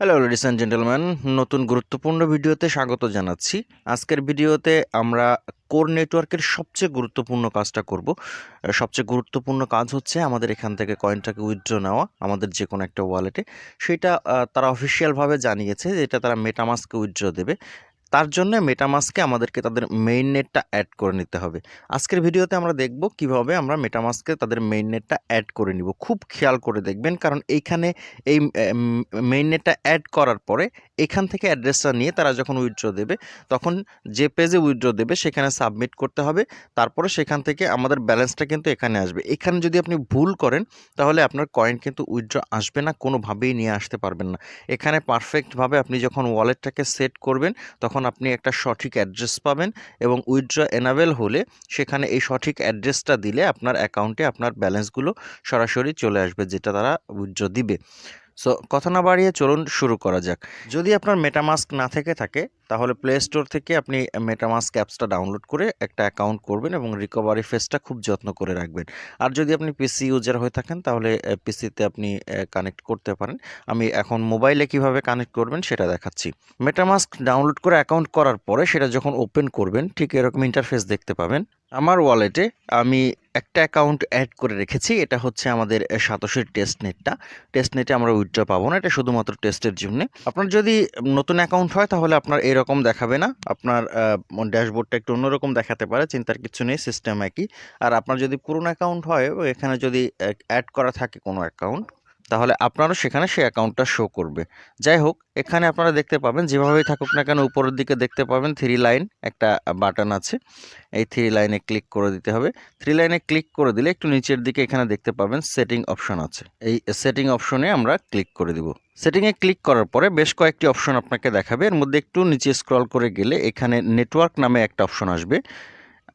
Hello ladies and gentleman নতুন গুরুত্বপূর্ণ ভিডিওতে স্বাগত জানাচ্ছি। আজকের ভিডিওতে আমরা কোর নেটওয়ার্কের সবচেয়ে গুরুত্বপূর্ণ কাজটা করব। সবচেয়ে গুরুত্বপূর্ণ কাজ হচ্ছে আমাদের এখান থেকে কয়েনটাকে উইথড্র নেওয়া, আমাদের যে কোনো একটা ওয়ালেটে সেটা তারা অফিসিয়ালভাবে জানিয়েছে যেটা তারা মেটামাস্কে উইথড্র দেবে। তার জন্য মেটামাস্কে আমাদেরকে তাদের মেইন নেটটা অ্যাড করে নিতে হবে। আজকের ভিডিওতে আমরা দেখব কীভাবে আমরা মেটামাস্কে তাদের মেইন নেটটা অ্যাড করে নিব। খুব খেয়াল করে দেখবেন, কারণ এইখানে এই মেইন নেটটা অ্যাড করার পরে এখান থেকে অ্যাড্রেসটা নিয়ে তারা যখন উইথড্র দেবে, তখন যে পেজে উইথড্র দেবে, সেখানে সাবমিট করতে হবে। তারপরে সেখান থেকে আমাদের ব্যালেন্সটা কিন্তু এখানে আসবে। এখানে যদি আপনি ভুল করেন, তাহলে আপনার কয়েন কিন্তু উইথড্র আসবে না, কোনোভাবেই নিয়ে আসতে পারবেন না। এখানে পারফেক্টভাবে আপনি যখন ওয়ালেটটাকে সেট করবেন, তখন আপনি একটা সঠিক অ্যাড্রেস পাবেন এবং উইথড্র এনাবেল হলে সেখানে এই সঠিক অ্যাড্রেসটা দিলে আপনার অ্যাকাউন্টে আপনার ব্যালেন্সগুলো সরাসরি চলে আসবে, যেটা তারা উইথড্র দিবে। সো কথা না বাড়িয়ে চলুন শুরু করা যাক। যদি আপনার মেটামাস্ক না থেকে থাকে তাহলে প্লে স্টোর থেকে আপনি মেটামাস্ক অ্যাপসটা ডাউনলোড করে একটা অ্যাকাউন্ট করবেন এবং রিকভারি ফেসটা খুব যত্ন করে রাখবেন। আর যদি আপনি পিসি ইউজার হয়ে থাকেন, তাহলে পিসিতে আপনি কানেক্ট করতে পারেন। আমি এখন মোবাইলে কীভাবে কানেক্ট করবেন সেটা দেখাচ্ছি। মেটামাস্ক ডাউনলোড করে অ্যাকাউন্ট করার পরে সেটা যখন ওপেন করবেন, ঠিক এরকম ইন্টারফেস দেখতে পাবেন। আমার ওয়ালেটে আমি একটা অ্যাকাউন্ট অ্যাড করে রেখেছি। এটা হচ্ছে আমাদের সাতশের টেস্ট নেটটা টেস্ট নেটে আমরা উইথড্র পাবো না। এটা শুধুমাত্র টেস্টের জন্য। আপনার যদি নতুন অ্যাকাউন্ট হয়, তাহলে আপনার এরকম দেখাবে না। আপনার ড্যাশবোর্ডটা একটু অন্যরকম দেখাতে পারে, চিন্তার কিছু নেই, সিস্টেম একই। আর আপনার যদি পুরনো অ্যাকাউন্ট হয়, এখানে যদি অ্যাড করা থাকে কোনো অ্যাকাউন্ট তাহলে আপনারও সেখানে সেই অ্যাকাউন্টটা শো করবে। যাই হোক এখানে আপনারা দেখতে পাবেন, যেভাবেই থাকুক না কেন, উপরের দিকে দেখতে পাবেন থ্রি লাইন একটা বাটন আছে। এই থ্রি লাইনে ক্লিক করে দিতে হবে। থ্রি লাইনে ক্লিক করে দিলে একটু নিচের দিকে এখানে দেখতে পাবেন সেটিং অপশন আছে। এই সেটিং অপশনে আমরা ক্লিক করে দিব। সেটিংয়ে ক্লিক করার পরে বেশ কয়েকটি অপশন আপনাকে দেখাবে। এর মধ্যে একটু নিচে স্ক্রল করে গেলে এখানে নেটওয়ার্ক নামে একটা অপশন আসবে।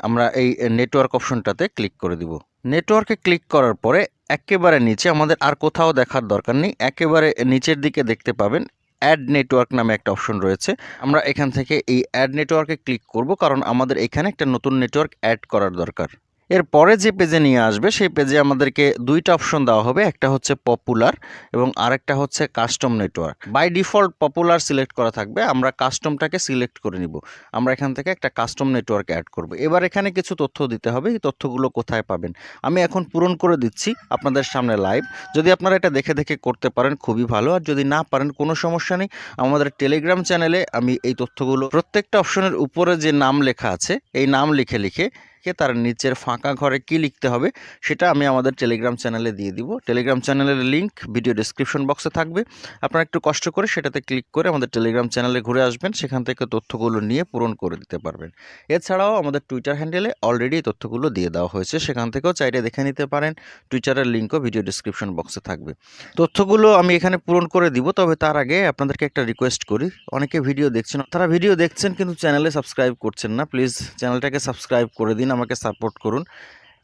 আমরা এই নেটওয়ার্ক অপশনটাতে ক্লিক করে দিব। নেটওয়ার্কে ক্লিক করার পরে একেবারে নিচে, আমাদের আর কোথাও দেখার দরকার নেই। একেবারে নিচের দিকে দেখতে পাবেন অ্যাড নেটওয়ার্ক নামে একটা অপশন রয়েছে। আমরা এখান থেকে এই অ্যাড নেটওয়ার্কে ক্লিক করব, কারণ আমাদের এখানে একটা নতুন নেটওয়ার্ক অ্যাড করার দরকার। এর পরে যে পেজে নিয়ে আসবে, সেই পেজে আমাদেরকে দুইটা অপশন দেওয়া হবে। একটা হচ্ছে পপুলার এবং আরেকটা হচ্ছে custom network by default popular select করা থাকবে, আমরা কাস্টমটাকে সিলেক্ট করে নিব। আমরা এখান থেকে একটা কাস্টম নেটওয়ার্ক অ্যাড করব। এবার এখানে কিছু তথ্য দিতে হবে, এই তথ্যগুলো কোথায় পাবেন? আমি এখন পূরণ করে দিচ্ছি আপনাদের সামনে লাইভ যদি আপনারা এটা দেখে দেখে করতে পারেন, খুবই ভালো। আর যদি না পারেন, কোনো সমস্যা নেই। আমাদের টেলিগ্রাম চ্যানেলে আমি এই তথ্যগুলো প্রত্যেকটা অপশনের উপরে যে নাম লেখা আছে, এই নাম লিখে লিখে কে তার নিচের ফাঁকা ঘরে কি লিখতে হবে সেটা আমি আমাদের টেলিগ্রাম চ্যানেলে দিয়ে দিব। টেলিগ্রাম চ্যানেলের লিংক ভিডিও ডিসক্রিপশন বক্সে থাকবে। আপনারা একটু কষ্ট করে সেটাতে ক্লিক করে আমাদের টেলিগ্রাম চ্যানেলে ঘুরে আসবেন, সেখান থেকে তথ্যগুলো নিয়ে পূরণ করে দিতে পারবেন। এছাড়াও আমাদের টুইটার হ্যান্ডেলে অলরেডি তথ্যগুলো দিয়ে দেওয়া হয়েছে, সেখান থেকেও চাইলে দেখে নিতে পারেন। টুইটারের লিঙ্কও ভিডিও ডিসক্রিপশন বক্সে থাকবে। তথ্যগুলো আমি এখানে পূরণ করে দিব, তবে তার আগে আপনাদেরকে একটা রিকোয়েস্ট করি। অনেকে ভিডিও দেখছেন, তারা ভিডিও দেখছেন কিন্তু চ্যানেলে সাবস্ক্রাইব করছেন না প্লিজ চ্যানেলটাকে সাবস্ক্রাইব করে দিন। আমাকে সাপোর্ট করুন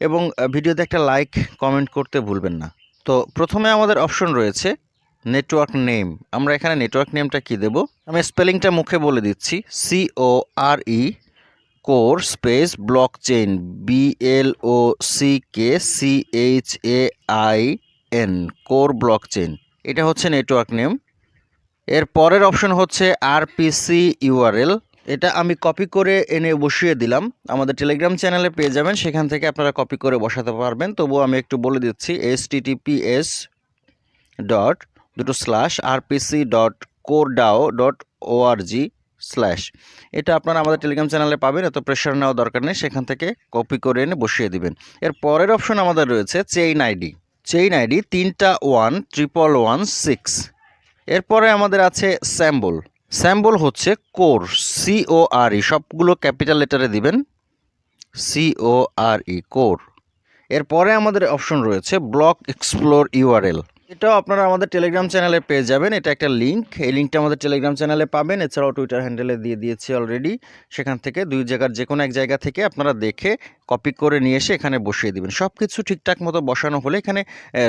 এবং ভিডিওতে একটা লাইক কমেন্ট করতে ভুলবেন না। তো প্রথমে আমাদের অপশন রয়েছে নেটওয়ার্ক নেম আমরা এখানে নেটওয়ার্ক নেমটা কি দেব? আমি স্পেলিংটা মুখে বলে দিচ্ছি। C O R E core space block chain B L O C K C H A I N core block chain এটা হচ্ছে নেটওয়ার্ক নেম এর পরের অপশন হচ্ছে আরপিসি ইউআরএল এটা আমি কপি করে এনে বসিয়ে দিলাম। আমাদের টেলিগ্রাম চ্যানেলে পেয়ে যাবেন, সেখান থেকে আপনারা কপি করে বসাতে পারবেন। তবুও আমি একটু বলে দিচ্ছি এস টিটিপিএস ডট দুটো slash RPC dot CoreDAO dot ORG slash এটা আপনারা আমাদের টেলিগ্রাম চ্যানেলে পাবেন, এত প্রেশার নেওয়া দরকার নেই, সেখান থেকে কপি করে এনে বসিয়ে দিবেন। এর পরের অপশন আমাদের রয়েছে চেইন আইডি চেইন আইডি তিনটা ওয়ান ট্রিপল ওয়ান সিক্স এরপরে আমাদের আছে স্যাম্বল স্যাম্বল হচ্ছে কোর সিও আর ই সবগুলো ক্যাপিটাল লেটারে দিবেন সিও আর ই কোর। এরপরে আমাদের অপশন রয়েছে ব্লক এক্সপ্লোর ইউআরএল। এটাও আপনারা আমাদের টেলিগ্রাম চ্যানেলে পেয়ে যাবেন। এটা একটা লিঙ্ক এই লিঙ্কটা আমাদের টেলিগ্রাম চ্যানেলে পাবেন। এছাড়াও টুইটার হ্যান্ডেলে দিয়ে দিয়েছি অলরেডি সেখান থেকে দুই জায়গার যে কোনো এক জায়গা থেকে আপনারা দেখে কপি করে নিয়ে এসে এখানে বসিয়ে দিবেন। সব কিছু ঠিকঠাক মতো বসানো হলে এখানে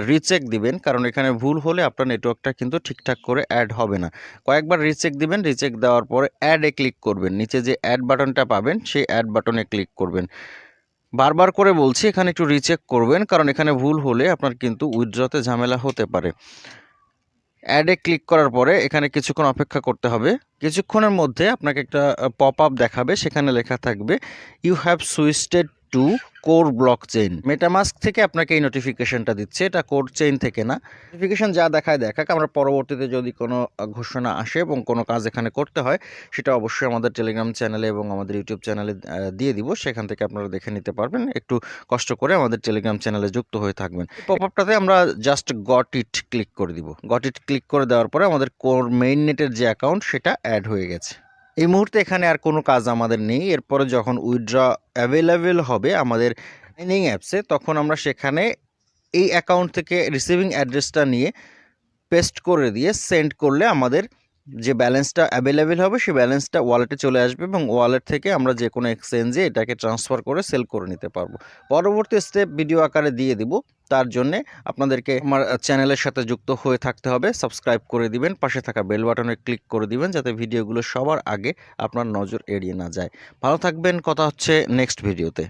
রিচেক দিবেন। কারণ এখানে ভুল হলে আপনার নেটওয়ার্কটা কিন্তু ঠিকঠাক করে অ্যাড হবে না। কয়েকবার রিচেক দিবেন। রিচেক দেওয়ার পরে অ্যাডে ক্লিক করবেন। নিচে যে অ্যাড বাটনটা পাবেন, সেই অ্যাড বাটনে ক্লিক করবেন। বারবার করে বলছি, এখানে একটু রিচেক করবেন, কারণ এখানে ভুল হলে আপনার কিন্তু উইথড্রতে ঝামেলা হতে পারে। অ্যাডে ক্লিক করার পরে এখানে কিছুক্ষণ অপেক্ষা করতে হবে। কিছুক্ষণের মধ্যে আপনাকে একটা পপ আপ দেখাবে, সেখানে লেখা থাকবে you have switched to core block chain. MetaMask থেকে আপনাকে এই নোটিফিকেশনটা দিচ্ছে। এটা কোর চেইন থেকে না। নোটিফিকেশন যা দেখায় দেখাক। আমরা পরবর্তীতে যদি কোনো ঘোষণা আসে এবং কোনো কাজ এখানে করতে হয়, সেটা অবশ্যই আমাদের টেলিগ্রাম চ্যানেলে এবং আমাদের ইউটিউব চ্যানেলে দিয়ে দিব। সেখান থেকে আপনারা দেখে নিতে পারবেন। একটু কষ্ট করে আমাদের টেলিগ্রাম চ্যানেলে যুক্ত হয়ে থাকবেন। পপ আপটাতে আমরা জাস্ট গট ইট ক্লিক করে দিব। গট ইট ক্লিক করে দেওয়ার পরে আমাদের কোর মেইন নেটের যে অ্যাকাউন্ট সেটা অ্যাড হয়ে গেছে। এই মুহূর্তে এখানে আর কোনো কাজ আমাদের নেই। এরপরে যখন উইথড্র অ্যাভেলেবেল হবে আমাদের মাইনিং অ্যাপসে তখন আমরা সেখানে এই অ্যাকাউন্ট থেকে রিসিভিং অ্যাড্রেসটা নিয়ে পেস্ট করে দিয়ে সেন্ড করলে আমাদের যে ব্যালেন্সটা অ্যাভেলেবেল হবে সেই ব্যালেন্সটা ওয়ালেটে চলে আসবে এবং ওয়ালেট থেকে আমরা যে কোনো এক্সচেঞ্জে এটাকে ট্রান্সফার করে সেল করে নিতে পারব। পরবর্তী স্টেপ ভিডিও আকারে দিয়ে দিব। তার জন্যে আপনাদেরকে আমার চ্যানেলের সাথে যুক্ত হয়ে থাকতে হবে। সাবস্ক্রাইব করে দিবেন, পাশে থাকা বেল বাটনে ক্লিক করে দিবেন যাতে ভিডিওগুলো সবার আগে আপনার নজর এড়িয়ে না যায়। ভালো থাকবেন, কথা হচ্ছে নেক্সট ভিডিওতে